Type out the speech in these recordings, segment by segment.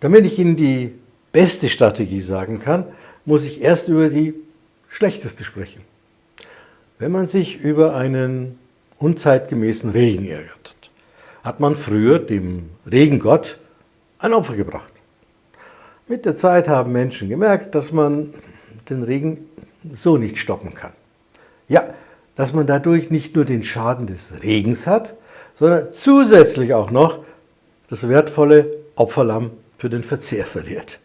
Damit ich Ihnen die beste Strategie sagen kann, muss ich erst über die schlechteste sprechen. Wenn man sich über einen unzeitgemäßen Regen ärgert, hat man früher dem Regengott ein Opfer gebracht. Mit der Zeit haben Menschen gemerkt, dass man den Regen so nicht stoppen kann. Ja, dass man dadurch nicht nur den Schaden des Regens hat, sondern zusätzlich auch noch das wertvolle Opferlamm für den Verzehr verliert.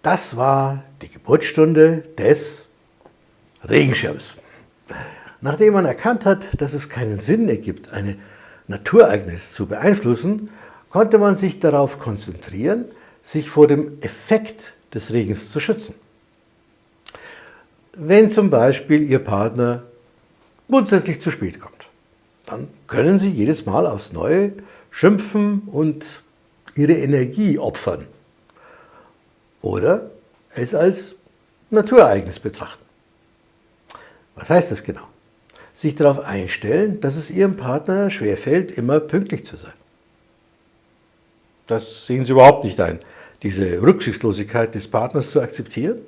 Das war die Geburtsstunde des Regenschirms. Nachdem man erkannt hat, dass es keinen Sinn ergibt, eine Naturereignis zu beeinflussen, konnte man sich darauf konzentrieren, sich vor dem Effekt des Regens zu schützen. Wenn zum Beispiel Ihr Partner grundsätzlich zu spät kommt, dann können Sie jedes Mal aufs Neue schimpfen und Ihre Energie opfern. Oder es als Naturereignis betrachten. Was heißt das genau? Sich darauf einstellen, dass es Ihrem Partner schwerfällt, immer pünktlich zu sein. Das sehen Sie überhaupt nicht ein, diese Rücksichtslosigkeit des Partners zu akzeptieren.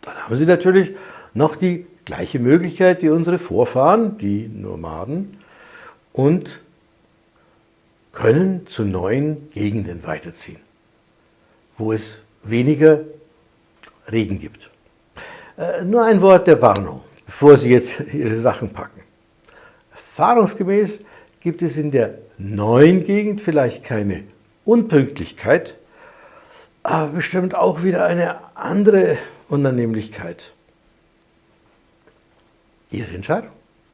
Dann haben Sie natürlich noch die gleiche Möglichkeit wie unsere Vorfahren, die Nomaden, und können zu neuen Gegenden weiterziehen, wo es weniger Regen gibt. Äh, nur ein Wort der Warnung, bevor Sie jetzt Ihre Sachen packen. Erfahrungsgemäß gibt es in der neuen Gegend vielleicht keine Unpünktlichkeit, aber bestimmt auch wieder eine andere Unannehmlichkeit. Ihre Entscheidung.